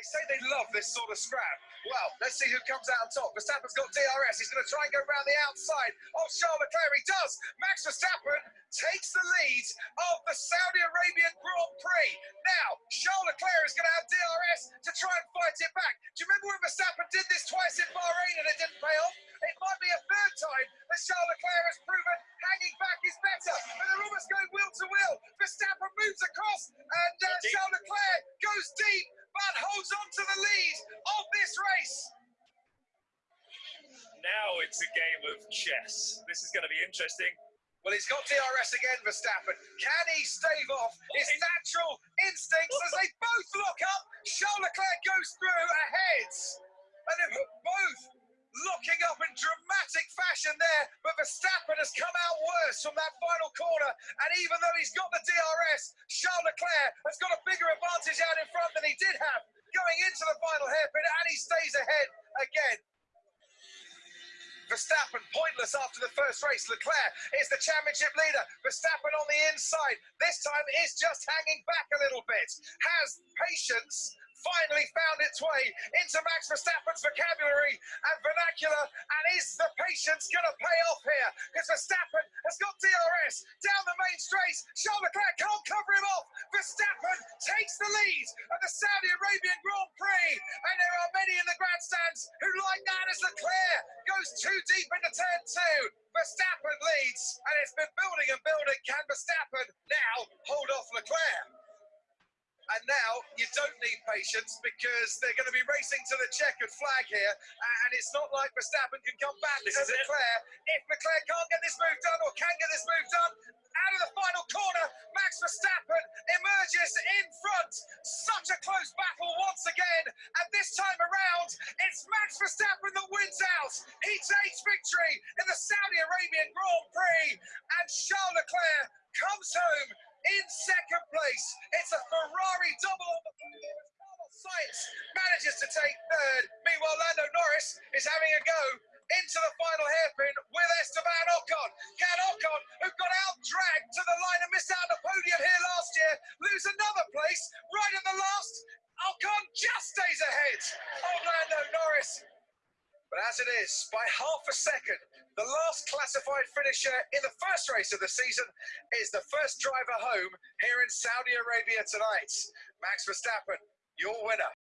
They say they love this sort of scrap. Well, let's see who comes out on top. Verstappen's got DRS. He's going to try and go around the outside of Charles Leclerc. He does. Max Verstappen takes the lead of the Saudi Arabian Grand Prix. Now, Charles Leclerc is going to have DRS to try and fight it back. Do you remember when Verstappen did this twice in Bahrain and it didn't pay off? It might be a third time that Charles Leclerc has proven hanging back is better. But they're almost going wheel to wheel. Verstappen moves across and uh, Charles Leclerc goes deep but holds on to the lead of this race. Now it's a game of chess. This is going to be interesting. Well, he's got DRS again, Verstappen. Can he stave off his natural instincts as they both lock up? Charles Leclerc goes through ahead. And they're both locking up in dramatic fashion there, but Verstappen has come out worse from that final corner. And even though he's got the DRS, Charles Leclerc has got a bigger advantage out in front than he did have going into the final hairpin, and he stays ahead again. Verstappen pointless after the first race. Leclerc is the championship leader. Verstappen on the inside. This time is just hanging back a little bit. Has patience finally found its way into Max Verstappen's vocabulary and vernacular. And is the patience going to pay off here? Because Verstappen has got DRS down the main straight. Charles Leclerc can't cover him off. Verstappen takes the lead of the Saudi Arabian Grand Prix. And there are many in the grandstands who like that as Leclerc too deep into turn two. Verstappen leads, and it's been building and building. Can Verstappen now hold off Leclerc? And now you don't need patience because they're going to be racing to the checkered flag here. And it's not like Verstappen can come back this to Leclerc. It. If Leclerc can't get this move done or can get this move done, out of the final corner, Max Verstappen emerges in front. Such a close battle once again. And this time around, it's Max Verstappen wins out. He takes victory in the Saudi Arabian Grand Prix. And Charles Leclerc comes home in second place. It's a Ferrari double Sainz manages to take third. Meanwhile, Lando Norris is having a go into the final hairpin with Esteban Ocon. Can Ocon, who got out dragged to the line and missed out the podium here last year, lose another place right at the last? Ocon just stays ahead of Lando Norris. But as it is, by half a second, the last classified finisher in the first race of the season is the first driver home here in Saudi Arabia tonight. Max Verstappen, your winner.